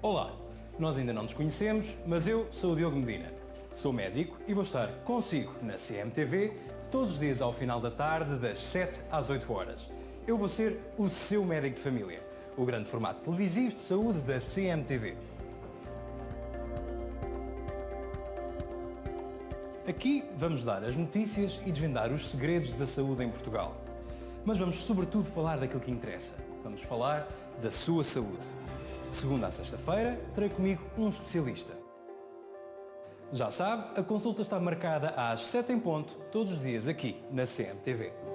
Olá, nós ainda não nos conhecemos, mas eu sou o Diogo Medina. Sou médico e vou estar consigo na CMTV todos os dias ao final da tarde, das 7 às 8 horas. Eu vou ser o seu médico de família, o grande formato televisivo de saúde da CMTV. Aqui vamos dar as notícias e desvendar os segredos da saúde em Portugal. Mas vamos sobretudo falar daquilo que interessa. Vamos falar da sua saúde. De segunda a sexta-feira, terei comigo um especialista. Já sabe, a consulta está marcada às 7 em ponto, todos os dias aqui na CMTV.